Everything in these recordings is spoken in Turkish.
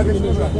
Obrigado,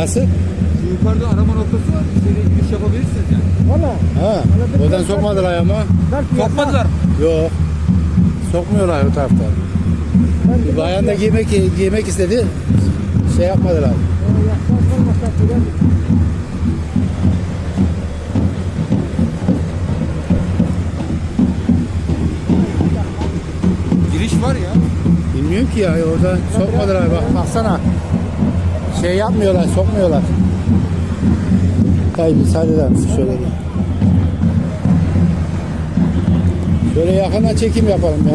Nasıl? Şu yukarıda arama noktası var. İçeriye giriş yapabilirsiniz yani. Valla. Ha. Oradan sokmadılar yasak. Sokmadılar? Yok. Sokmuyorlar o tarafta. Bir bayan da giymek, giymek istedi. Şey yapmadılar. Giriş var ya. Bilmiyorum ki ya orada sokmadılar bak baksana. Şey yapmıyorlar, sokmuyorlar. Tayyip müsaade eder misin şöyle bir. Şöyle yakından çekim yapalım ya.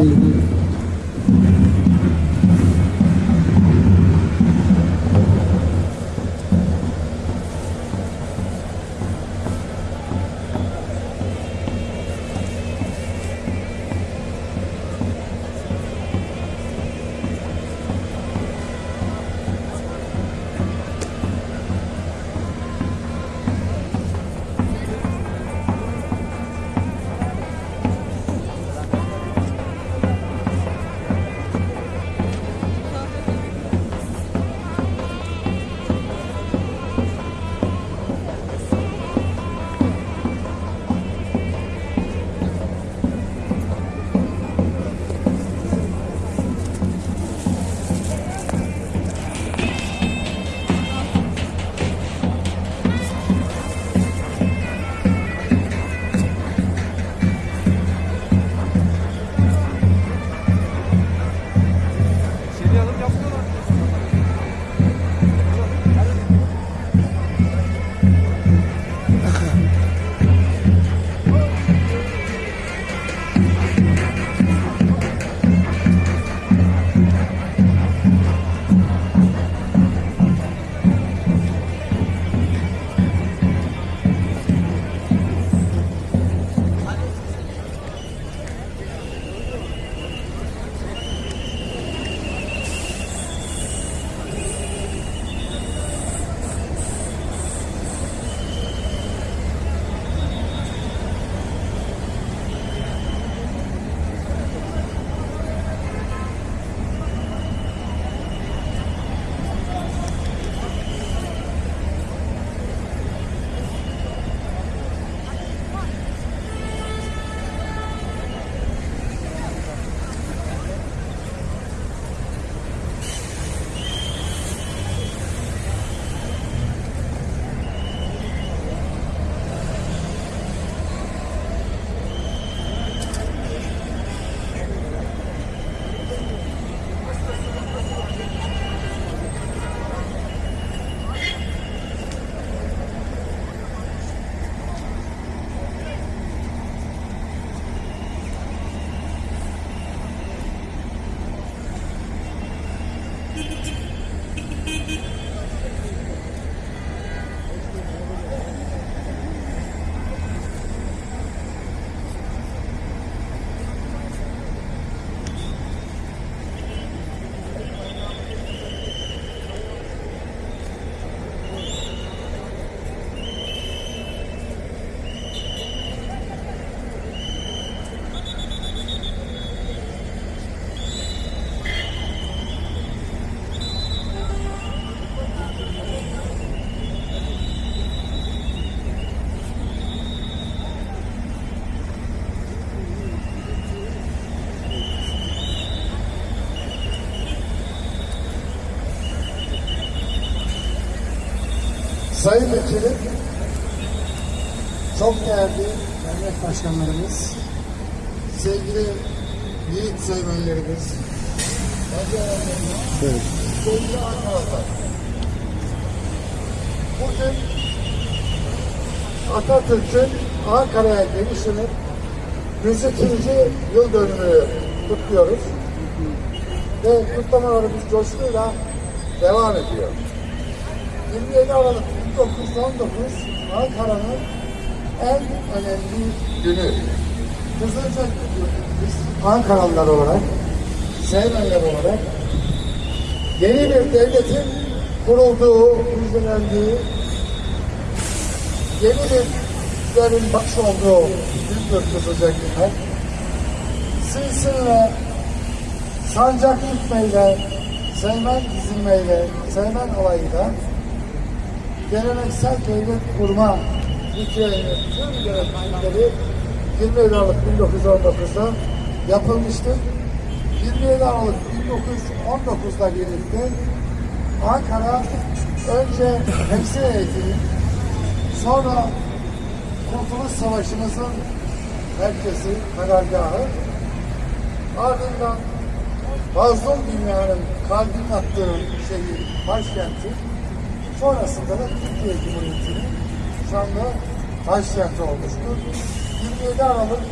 Sayın Vekilim, çok değerli devlet başkanlarımız, sevgili yiğit sevmenlerimiz, Evet. sevgili arkadaşlar. Bugün Atatürk'ün Ankara'ya gelişinin 102. yıl dönümünü kutluyoruz. Ve kutlamalarımız coşkuyla devam ediyor. 27 Aralık 1919 Ankara'nın en önemli günü. Kızılca biz Ankaralılar olarak, Seymenler olarak yeni bir devletin kurulduğu, müjdelendiği, yeni bir güçlerin baş olduğu büyük bir Kızılca günü. Silsinle, sancak tutmayla, Seymen dizilmeyle, Seymen olayıyla geleneksel devlet kurma ritüelinin tüm gereklilikleri 27 Aralık 1919'da yapılmıştır. 27 Aralık 1919'da birlikte Ankara önce temsil heyetinin sonra Kurtuluş Savaşımızın merkezi, karargahı ardından mazlum dünyanın kalbinin attığı şehir, başkenti sonrasında da Türkiye Cumhuriyeti'nin şu anda başkenti olmuştur. 27 Aralık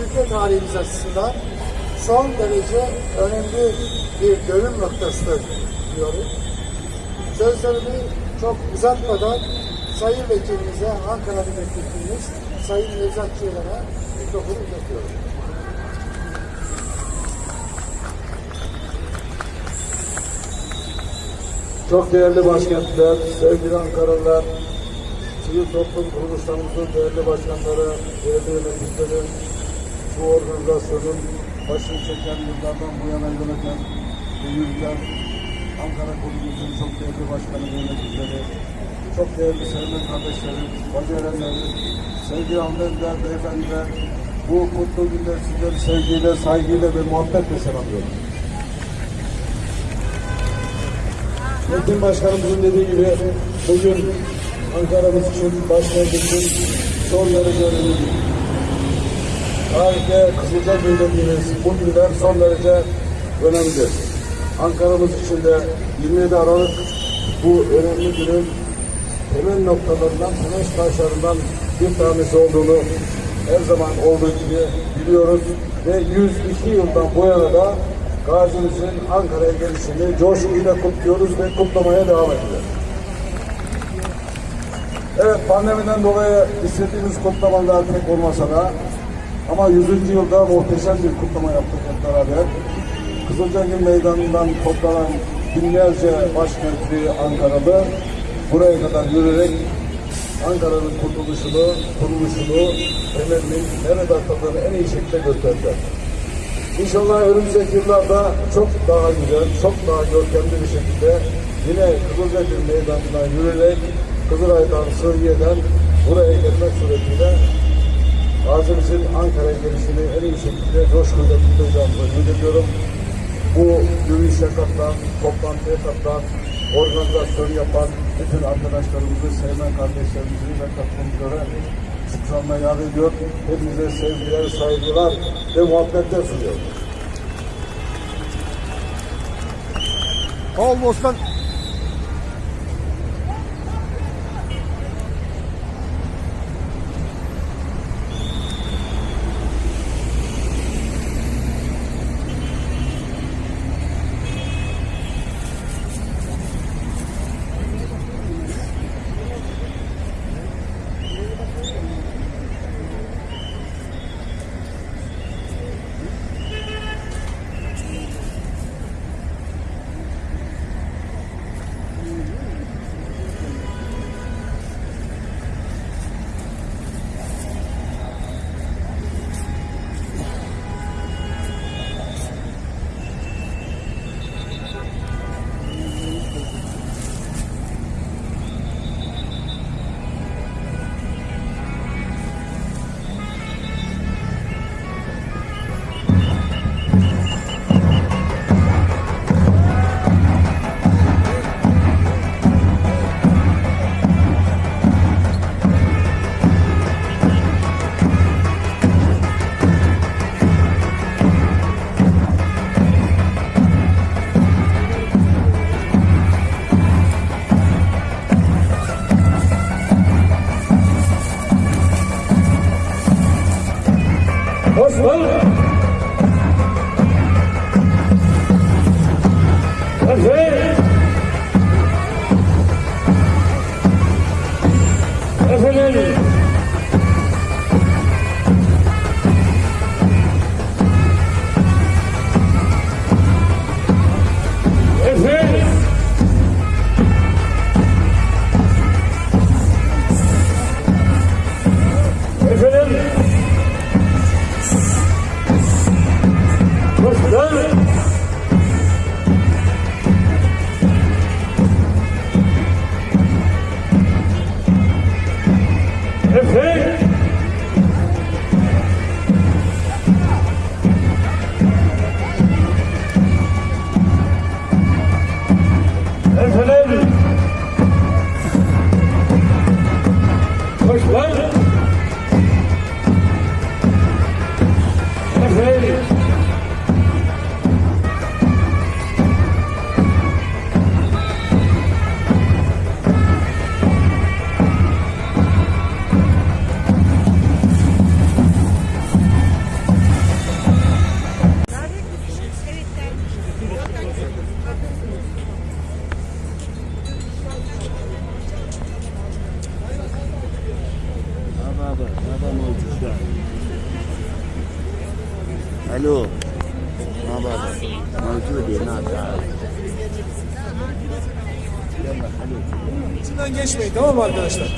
ülke tarihimiz açısından son derece önemli bir dönüm noktasıdır diyorum. Sözlerimi çok uzatmadan Sayın Vekilimize, Ankara Milletvekilimiz Sayın Nevzat Çiğlen'e mikrofonu uzatıyorum. Çok değerli başkentler, sevgili Ankaralılar, sivil toplum kuruluşlarımızın değerli başkanları, değerli yöneticileri, bu organizasyonun başını çeken yıllardan bu yana yöneten yürüten Ankara Kulübümüzün çok değerli başkanı yöneticileri, çok değerli sevgili kardeşlerim, bacı erenlerim, sevgili hanımefendiler, beyefendiler, bu kutlu günler sizleri sevgiyle, saygıyla ve muhabbetle selamlıyorum. Metin Başkanımızın dediği gibi bugün Ankara'mız için, başkent için son derece önemli. Tarihte Kızılca dediğimiz bu günler son derece önemli. Ankara'mız için de 27 Aralık bu önemli günün temel noktalarından, temel taşlarından bir tanesi olduğunu her zaman olduğu gibi biliyoruz ve 102 yıldan bu yana da Gazimizin Ankara'ya gelişini coşkuyla kutluyoruz ve kutlamaya devam ediyoruz. Evet pandemiden dolayı istediğimiz kutlamalar pek olmasa da ama 100. yılda muhteşem bir kutlama yaptık hep beraber. Kızılcagil Meydanı'ndan toplanan binlerce başkentli Ankaralı buraya kadar yürüyerek Ankara'nın kurtuluşunu, kuruluşunu, temelinin nerede atladığını en iyi şekilde gösterdiler. İnşallah önümüzdeki yıllarda çok daha güzel, çok daha görkemli bir şekilde yine Kızılcagil Meydanı'ndan yürüyerek Kızılay'dan, Sığıye'den buraya gelmek suretiyle Gazimizin Ankara'ya gelişini en iyi şekilde coşkuyla kutlayacağımızı ümit ediyorum. Bu yürüyüşe katılan, toplantıya katılan, organizasyon yapan bütün arkadaşlarımızı, sevmen kardeşlerimizi ve katılımcıları şükranla yad ediyor. Hepinize sevgiler, saygılar ve muhabbetler sunuyorum. Bostan.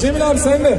Cemil abi sen de.